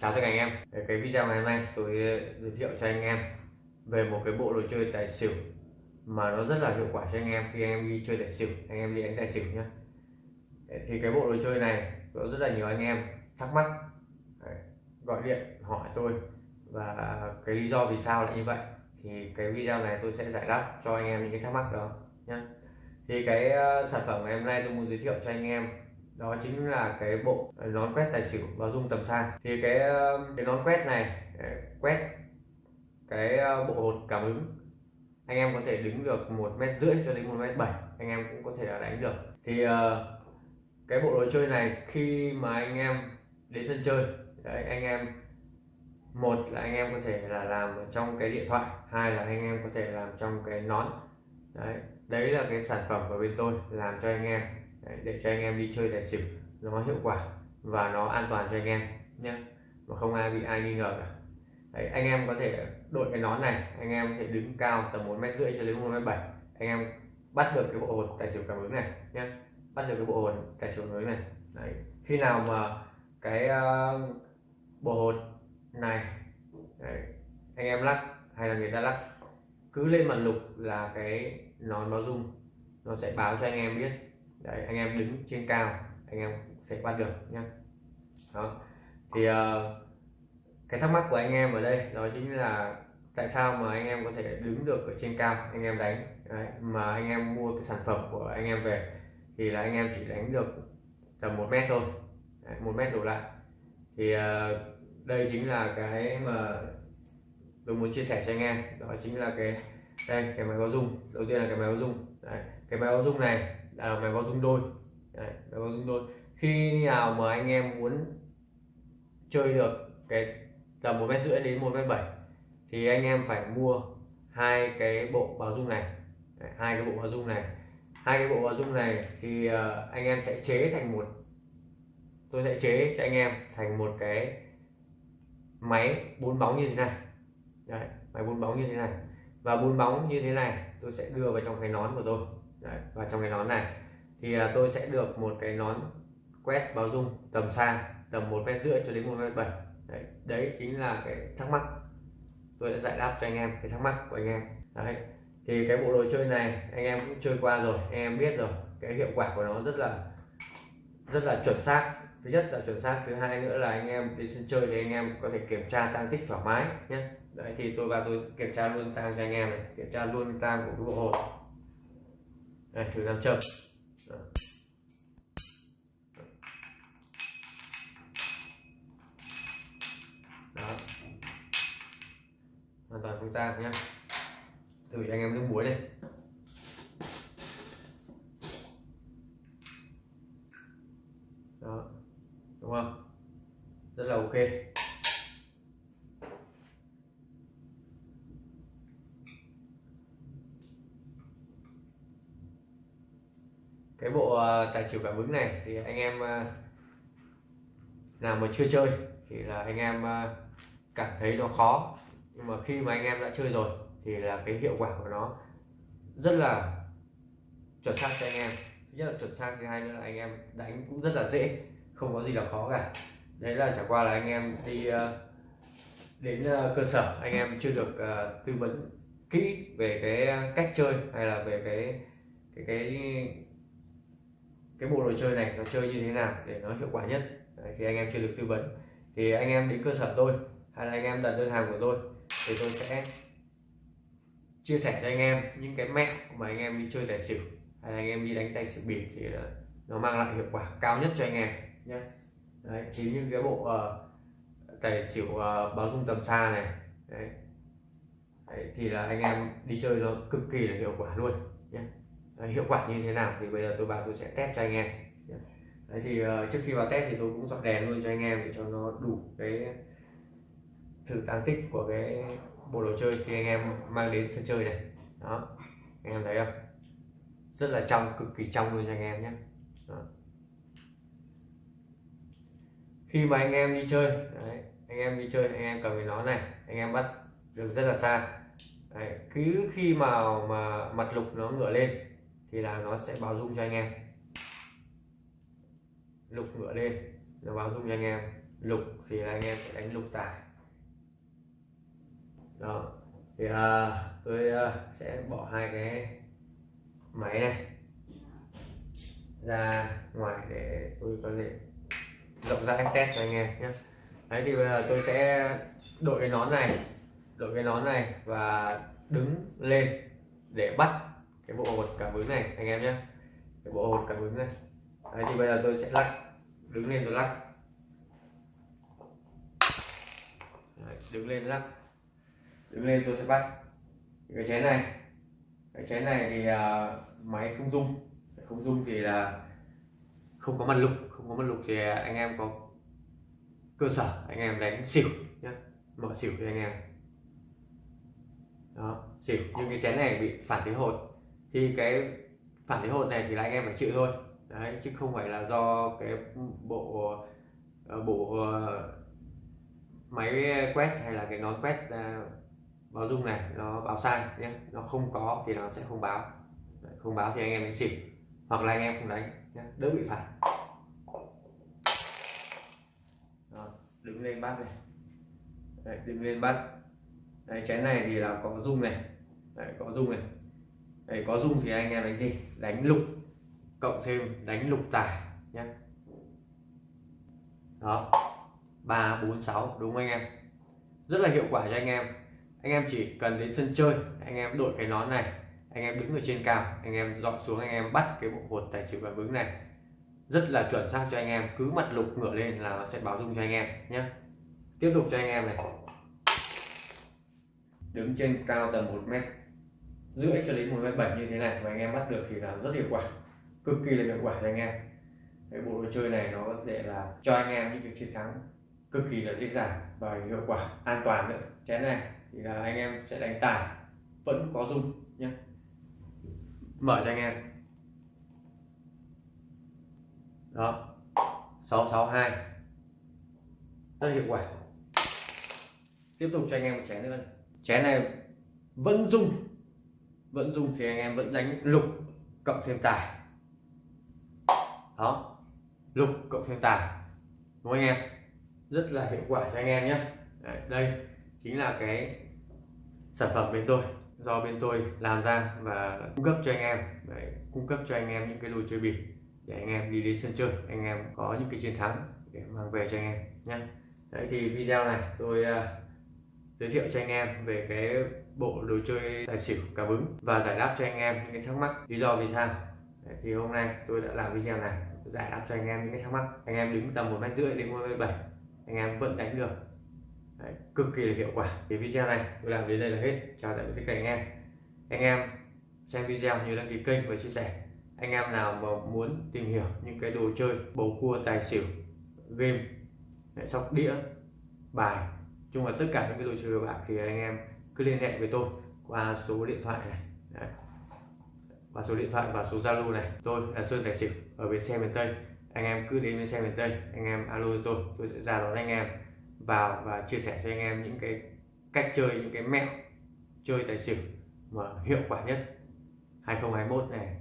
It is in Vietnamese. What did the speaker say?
Chào tất cả anh em. Cái video ngày hôm nay tôi ờ, giới thiệu cho anh em về một cái bộ đồ chơi tài xỉu mà nó rất là hiệu quả cho anh em khi anh em đi chơi tài xỉu, anh em đi đánh tài xỉu nhé ờ, thì cái bộ đồ chơi này có rất là nhiều anh em thắc mắc gọi điện hỏi tôi và cái lý do vì sao lại như vậy thì cái video này tôi sẽ giải đáp cho anh em những cái thắc mắc đó nhé thì cái ờ, sản phẩm ngày hôm nay tôi muốn giới thiệu cho anh em đó chính là cái bộ à, nón quét tài xỉu và dung tầm xa. Thì cái cái nón quét này à, quét cái ờ, bộ hột cảm ứng anh em có thể đứng được một mét rưỡi cho đến một mét bảy anh em cũng có thể là đánh được. Thì ờ, cái bộ đồ chơi này khi mà anh em đến sân chơi đấy, anh em một là anh em có thể là làm trong cái điện thoại hai là anh em có thể làm trong cái nón. Đấy đấy là cái sản phẩm của bên tôi làm cho anh em để cho anh em đi chơi tài xỉu nó hiệu quả và nó an toàn cho anh em nhé mà không ai bị ai nghi ngờ cả Đấy, anh em có thể đội cái nón này anh em có thể đứng cao tầm một mét rưỡi cho đến một mét bảy anh em bắt được cái bộ hột tài xỉu cảm ứng này nhé bắt được cái bộ hột tài xỉu cảm ứng này Đấy. khi nào mà cái uh, bộ hột này Đấy. anh em lắc hay là người ta lắc cứ lên mặt lục là cái nón báo dung nó sẽ báo cho anh em biết đấy anh em đứng trên cao anh em sẽ bắt được nhé đó. Thì uh, cái thắc mắc của anh em ở đây đó chính là tại sao mà anh em có thể đứng được ở trên cao anh em đánh? Đấy, mà anh em mua cái sản phẩm của anh em về thì là anh em chỉ đánh được tầm một mét thôi. Đấy, một mét đổ lại. Thì uh, đây chính là cái mà tôi muốn chia sẻ cho anh em. Đó chính là cái đây cái máy báo dung đầu tiên là cái máy báo dung đấy, cái máy báo dung này là máy báo dung đôi. Đấy, máy báo dung đôi. Khi nào mà anh em muốn chơi được cái tầm một mét rưỡi đến một mét bảy thì anh em phải mua hai cái bộ báo dung này. Đấy, hai cái bộ báo dung này. Hai cái bộ báo dung này thì uh, anh em sẽ chế thành một tôi sẽ chế cho anh em thành một cái máy bốn bóng như thế này. Đấy, máy bốn bóng như thế này. Và bốn bóng như thế này tôi sẽ đưa vào trong cái nón của tôi. Đấy, và trong cái nón này thì à, tôi sẽ được một cái nón quét báo dung tầm xa tầm một mét rưỡi cho đến một mét bảy. Đấy, đấy chính là cái thắc mắc. Tôi đã giải đáp cho anh em cái thắc mắc của anh em. Đấy thì cái bộ đồ chơi này anh em cũng chơi qua rồi anh em biết rồi. Cái hiệu quả của nó rất là rất là chuẩn xác. Thứ nhất là chuẩn xác thứ hai nữa là anh em đi sân chơi thì anh em có thể kiểm tra tăng tích thoải mái nhé. Đấy thì tôi vào tôi kiểm tra luôn tăng cho anh em này kiểm tra luôn tăng của cái bộ hột đây, thử nam châm đó. Hoàn toàn không ta nhé thử cho anh em nước muối đây đó. Đúng không? Rất là ok cái bộ tài xỉu cảm ứng này, thì anh em ờ, nào mà chưa chơi thì là anh em ờ, cảm thấy nó khó. Nhưng mà khi mà anh em đã chơi rồi thì là cái hiệu quả của nó rất là chuẩn xác cho anh em. Thứ nhất là chuẩn xác, thứ hai nữa là anh em đánh cũng rất là dễ, không có gì là khó cả. Đấy là chẳng qua là anh em đi đến cơ sở, anh em chưa được tư vấn kỹ về cái cách chơi hay là về cái cái cái cái bộ đồ chơi này nó chơi như thế nào để nó hiệu quả nhất? Đấy, khi anh em chưa được tư vấn thì anh em đến cơ sở tôi hay là anh em đặt đơn hàng của tôi thì tôi sẽ chia sẻ cho anh em những cái mẹo mà anh em đi chơi tài xỉu hay là anh em đi đánh tài xỉu bịp thì nó mang lại hiệu quả cao nhất cho anh em nhé. Đấy, thì như cái bộ uh, tài xỉu uh, báo dung tầm xa này Đấy. Đấy, thì là anh em đi chơi nó cực kỳ là hiệu quả luôn nhé hiệu quả như thế nào thì bây giờ tôi vào tôi sẽ test cho anh em. Đấy thì uh, trước khi vào test thì tôi cũng dọn đèn luôn cho anh em để cho nó đủ cái thử tăng tích của cái bộ đồ chơi khi anh em mang đến sân chơi này. Đó. Anh em thấy không? Rất là trong cực kỳ trong luôn cho anh em nhé. Đó. khi mà anh em đi chơi đấy, anh em đi chơi anh em cầm cái nó này anh em bắt được rất là xa. Đấy, cứ khi mà mà mặt lục nó ngửa lên thì là nó sẽ báo dung cho anh em. Lục ngựa lên nó báo dung cho anh em. Lục thì là anh em sẽ đánh lục tài. Đó. Thì uh, tôi uh, sẽ bỏ hai cái máy này ra ngoài để tôi có thể rộng rãi test cho anh em nhé. Đấy thì bây giờ tôi sẽ đội cái nón này đội cái nón này và đứng lên để bắt cái bộ hột cảm ứng này anh em nhé. Cái bộ hột cảm ứng này. Đấy thì bây giờ tôi sẽ lắc. Đứng lên tôi lắc. Đấy, đứng lên lắc. Đứng lên tôi sẽ bắt. Cái chén này. Cái chén này thì uh, máy không dung không dung thì là không có mặt lục. Không có mặt lục thì anh em có cơ sở. Anh em đánh xỉu nhé. Mở xỉu cho anh em. Đó xỉu. Nhưng cái chén này bị phản thế hột thì cái phản thế hột này thì là anh em phải chịu thôi. Đấy chứ không phải là do cái bộ ờ, bộ ờ, máy quét hay là cái nón quét ờ, báo dung này nó báo sai nhé. Nó không có thì nó sẽ không báo. Không báo thì anh em đánh xỉu hoặc là anh em không đánh nhé đỡ bị phạt. Đứng lên bắt này. Đấy, đứng lên bắt. Đấy, chén này thì là có dung này. Đấy, có dung này. Đấy, có dung thì anh em đánh gì? Đánh lục cộng thêm đánh lục tài nhé đó ba bốn sáu đúng không anh em? Rất là hiệu quả cho anh em. Anh em chỉ cần đến sân chơi anh em đội cái nón này anh em đứng ở trên cao anh em dọn xuống anh em bắt cái bộ hột tài xỉu cảm ứng này. Rất là chuẩn xác cho anh em cứ mặt lục ngửa lên là nó sẽ báo dung cho anh em nhé tiếp tục cho anh em này. Đứng trên cao tầm một mét rưỡi cho đến một mét bảy như thế này mà anh em bắt được thì là rất hiệu quả, cực kỳ là hiệu quả cho anh em. Cái bộ đồ chơi này nó có thể là cho anh em những cái chiến thắng cực kỳ là dễ dàng và hiệu quả an toàn nữa. Chén này thì là anh em sẽ đánh tài, vẫn có dung nhé mở cho anh em. Đó. 662 rất hiệu quả. Tiếp tục cho anh em một chén nữa. Chén này vẫn dung vẫn dùng thì anh em vẫn đánh lục cộng thêm tài. Đó lục cộng thêm tài. Đúng không anh em? Rất là hiệu quả cho anh em nhé. Đây chính là cái sản phẩm bên tôi do bên tôi làm ra và cung cấp cho anh em. Đấy, cung cấp cho anh em những cái đồ chơi bịp để anh em đi đến sân chơi anh em có những cái chiến thắng để mang về cho anh em nhé. Đấy thì video này tôi uh, giới thiệu cho anh em về cái bộ đồ chơi tài xỉu cá bứng và giải đáp cho anh em những cái thắc mắc. Lý do vì sao? Đấy, thì hôm nay tôi đã làm video này giải đáp cho anh em những cái thắc mắc. Anh em đứng tầm một mét rưỡi đến một mét bảy anh em vẫn đánh được. Đấy, cực kỳ là hiệu quả. Thì video này tôi làm đến đây là hết. Chào tạm biệt tất cả anh em. Anh em xem video như đăng ký kênh và chia sẻ. Anh em nào mà muốn tìm hiểu những cái đồ chơi bầu cua tài xỉu game sóc đĩa bài chung là tất cả những cái đồ chơi bạc thì anh em cứ liên hệ với tôi qua số điện thoại này. Đấy. qua số điện thoại và số zalo này. Tôi là sơn tài xỉu, ở bến xe miền tây. Anh em cứ đến bến xe miền tây, anh em alo tôi tôi sẽ ra đón anh em vào và chia sẻ cho anh em những cái cách chơi, những cái mẹo chơi tài xỉu mà hiệu quả nhất. 2021 này